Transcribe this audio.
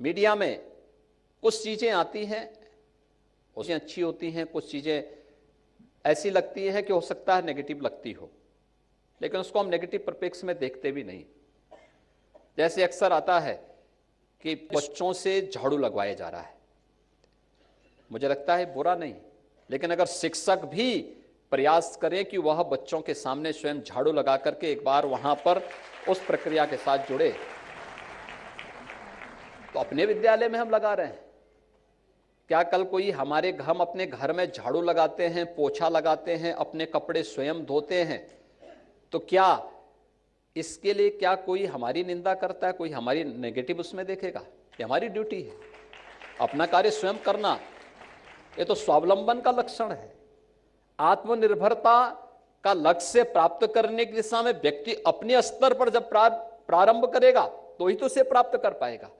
Media में कुछ चीज़ें आती हैं, उसमें अच्छी होती हैं, कुछ चीज़ें ऐसी लगती है कि हो सकता है नेगेटिव लगती हो। लेकिन उसको हम नेगेटिव प्रपेक्ष में देखते भी नहीं। जैसे अक्सर आता है कि बच्चों से झाड़ू लगवाया जा रहा है। मुझे लगता है बुरा नहीं, लेकिन अगर शिक्षक भी प्रयास करें कि वह बच्चों के सामने स्वयं झाड़ू लगा करके एक बार वहाँ पर उस प्रक्रिया के साथ जुड़े तो अपने विद्यालय में हम लगा रहे हैं। क्या कल कोई हमारे हम अपने घर में झाड़ू लगाते हैं, पोछा लगाते हैं, अपने कपड़े स्वयं धोते हैं? तो क्या इसके लिए क्या कोई हमारी निंदा करता है? कोई हमारी नेगेटिव उसमें देखेगा ये हमारी ड्यूटी है। अपना कार्य स्वयं करना, ये तो स्वावलंबन का लक्षण है। आत्मनिर्भरता का लक्ष्य प्राप्त करने की दिशा में व्यक्ति अपने स्तर पर जब प्रारंभ करेगा तो ही तो उसे प्राप्त कर पाएगा।